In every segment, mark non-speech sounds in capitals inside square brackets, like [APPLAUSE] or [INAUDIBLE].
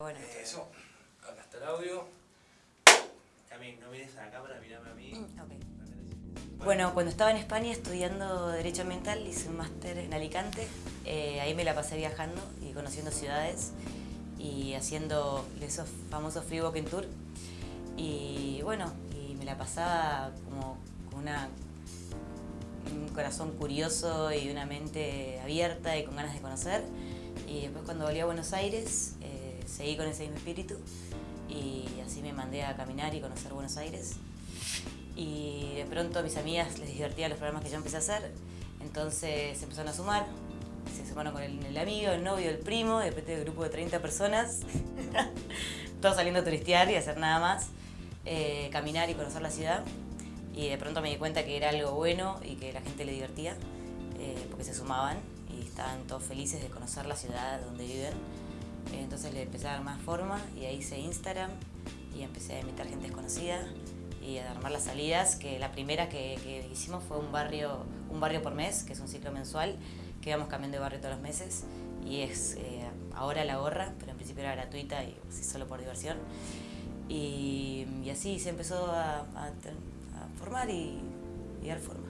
Bueno. Eso. Acá está el audio. También, no mires a la cámara, mirame a mí. Ok. Bueno, cuando estaba en España estudiando Derecho Ambiental, hice un máster en Alicante. Eh, ahí me la pasé viajando y conociendo ciudades y haciendo esos famosos free walking tour. Y bueno, y me la pasaba como con una, un corazón curioso y una mente abierta y con ganas de conocer. Y después cuando volví a Buenos Aires, eh, seguí con ese mismo espíritu y así me mandé a caminar y conocer Buenos Aires. Y de pronto a mis amigas les divertía los programas que yo empecé a hacer, entonces se empezaron a sumar, se sumaron con el, el amigo, el novio, el primo, de repente un grupo de 30 personas, [LAUGHS] todos saliendo a turistear y hacer nada más, eh, caminar y conocer la ciudad. Y de pronto me di cuenta que era algo bueno y que la gente le divertía, eh, porque se sumaban y estaban todos felices de conocer la ciudad donde viven. Entonces le empecé a dar más forma y ahí hice Instagram y empecé a invitar gente desconocida y a armar las salidas, que la primera que, que hicimos fue un barrio, un barrio por mes, que es un ciclo mensual, que íbamos cambiando de barrio todos los meses y es eh, ahora la gorra, pero en principio era gratuita y así solo por diversión. Y, y así se empezó a, a a formar y, y dar forma.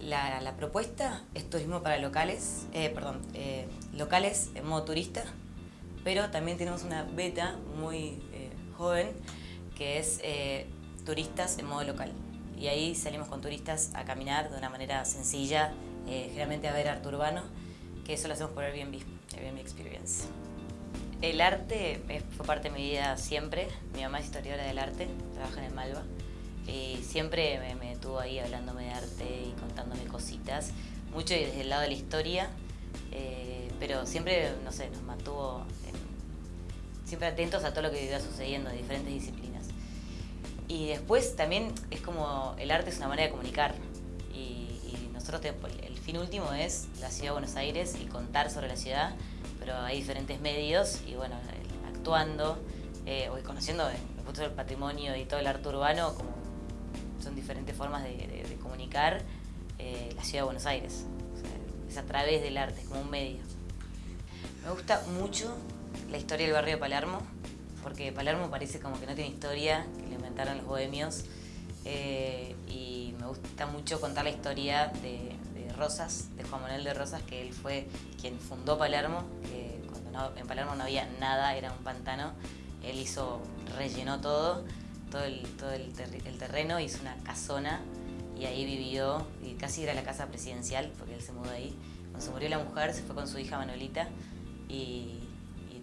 La, la propuesta es turismo para locales, eh, perdón, eh, locales en modo turista, pero también tenemos una beta muy eh, joven que es eh, turistas en modo local. Y ahí salimos con turistas a caminar de una manera sencilla, eh, generalmente a ver arte urbano, que eso lo hacemos por Airbnb, Airbnb Experience. El arte fue parte de mi vida siempre. Mi mamá es historiadora del arte, trabaja en el Malva. Y siempre me, me tuvo ahí hablándome de arte y contándome cositas. Mucho desde el lado de la historia, eh, pero siempre, no sé, nos mantuvo siempre atentos a todo lo que iba sucediendo diferentes disciplinas. Y después también es como el arte es una manera de comunicar. Y, y nosotros, el fin último es la ciudad de Buenos Aires y contar sobre la ciudad, pero hay diferentes medios y bueno, el- actuando eh, o conociendo el punto del patrimonio y todo el arte urbano, como son diferentes formas de, de- de comunicar eh, la ciudad de Buenos Aires. O sea, es a través del arte, es como un medio. Me gusta mucho la historia del barrio de Palermo, porque Palermo parece como que no tiene historia, que lo inventaron los bohemios. eh, y me gusta mucho contar la historia de, Rosas, de Juan Manuel de Rosas, que él fue quien fundó Palermo, que cuando no- en Palermo no había nada, era un pantano. Él hizo, rellenó todo, todo el, todo el, terreno, hizo una casona y ahí vivió, y casi era la casa presidencial, porque él se mudó ahí. Cuando se murió la mujer, se fue con su hija Manuelita y, y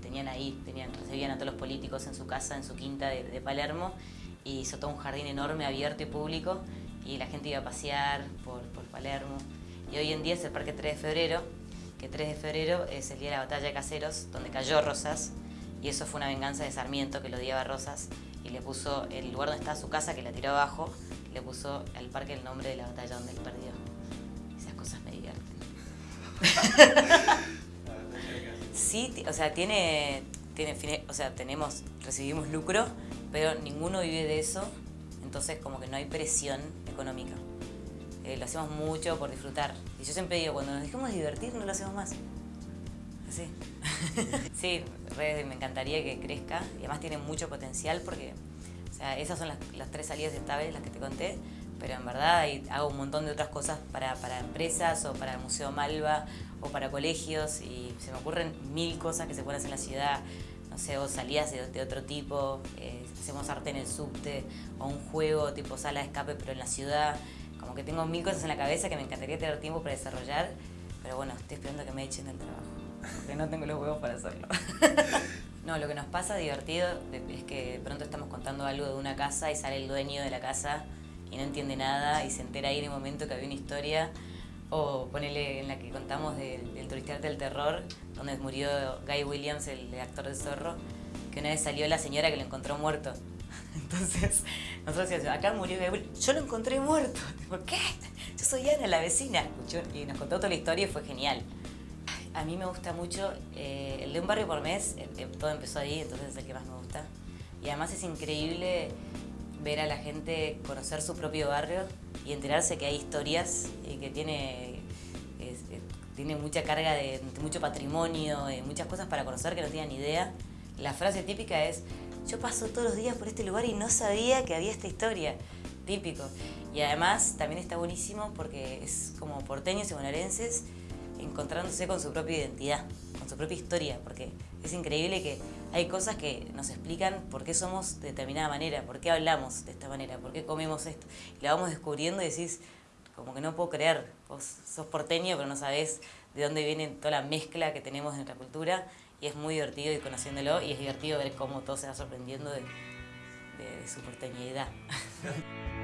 tenían ahí, tenían, recibían a todos los políticos en su casa, en su quinta de, Palermo, y hizo todo un jardín enorme, abierto y público, y la gente iba a pasear por, por Palermo. Y hoy en día es el Parque 3 de Febrero, que 3 de febrero es el día de la batalla de Caseros, donde cayó Rosas, y eso fue una venganza de Sarmiento, que lo odiaba a Rosas, y le puso el lugar donde estaba su casa, que la tiró abajo, le puso al parque el nombre de la batalla donde él perdió. Esas cosas me divierten. [LAUGHS] Sí, o sea, tiene, tiene o sea, tenemos, recibimos lucro, pero ninguno vive de eso, entonces como que no hay presión económica. Eh, lo hacemos mucho por disfrutar. Y yo siempre digo, cuando nos dejemos de divertir, no lo hacemos más. Así. [LAUGHS] sí, re- me encantaría que crezca y además tiene mucho potencial porque, o sea, esas son las, las tres salidas estables, las que te conté, pero en verdad hago un montón de otras cosas para, para empresas o para el Museo Malva o para colegios y se me ocurren mil cosas que se pueden hacer en la ciudad, no sé, o salidas de, de otro tipo, eh, hacemos arte en el subte o un juego tipo sala de escape pero en la ciudad, como que tengo mil cosas en la cabeza que me encantaría tener tiempo para desarrollar, pero bueno, estoy esperando que me echen del trabajo, porque no tengo los huevos para hacerlo. [LAUGHS] No, lo que nos pasa divertido es que de pronto estamos contando algo de una casa y sale el dueño de la casa y no entiende nada y se entera ahí en el momento que había una historia. O ponele en la que contamos del, del turistearte del terror, donde murió Guy Williams, el actor de Zorro, que una vez salió la señora que lo encontró muerto. [LAUGHS] Entonces, nosotros decíamos, acá murió Guy Williams. Yo lo encontré muerto. [LAUGHS] ¿Por qué? Yo soy Ana, la vecina. Escuchó y nos contó toda la historia y fue genial. A mí me gusta mucho eh, el de un barrio por mes, eh, eh, todo empezó ahí, entonces es el que más me gusta. Y además es increíble ver a la gente conocer su propio barrio y enterarse que hay historias y que tiene, es- eh, tiene mucha carga de, mucho patrimonio, de muchas cosas para conocer que no ni idea. la frase típica es, yo paso todos los días por este lugar y no sabía que había esta historia. Típico. Y además también está buenísimo porque es como porteños y bonaerenses encontrándose con su propia identidad, con su propia historia, porque es increíble que hay cosas que nos explican por qué somos de determinada manera, por qué hablamos de esta manera, por qué comemos esto. Y la vamos descubriendo y decís, como que no puedo creer, vos sos porteño pero no sabés de dónde viene toda la mezcla que tenemos en nuestra cultura y es muy divertido ir conociéndolo y es divertido ver cómo todo se va sorprendiendo de, de, de su porteñidad. [LAUGHS]